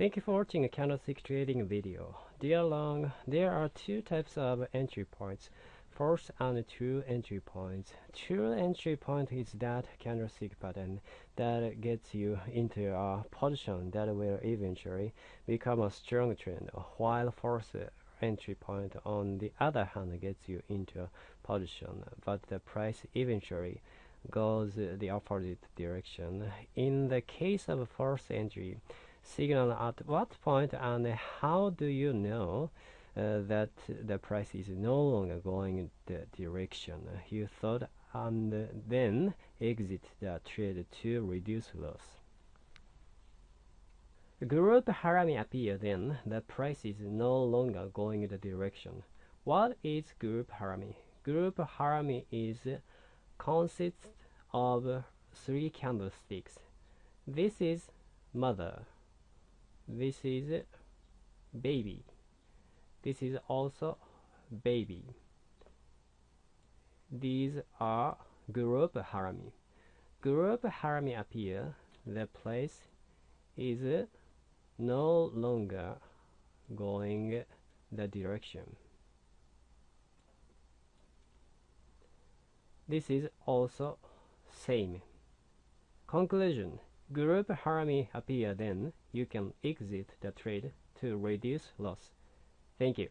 Thank you for watching a candlestick trading video. Dear Long, there are two types of entry points. First and two entry points. True entry point is that candlestick pattern that gets you into a position that will eventually become a strong trend, while first entry point on the other hand gets you into a position, but the price eventually goes the opposite direction. In the case of first entry, signal at what point and how do you know uh, that the price is no longer going the direction you thought and then exit the trade to reduce loss. Group harami appear then the price is no longer going the direction. What is group harami? Group harami is consists of three candlesticks. This is mother this is baby. This is also baby. These are group harami. Group harami appear. The place is no longer going the direction. This is also same. Conclusion Group harami appear then you can exit the trade to reduce loss. Thank you.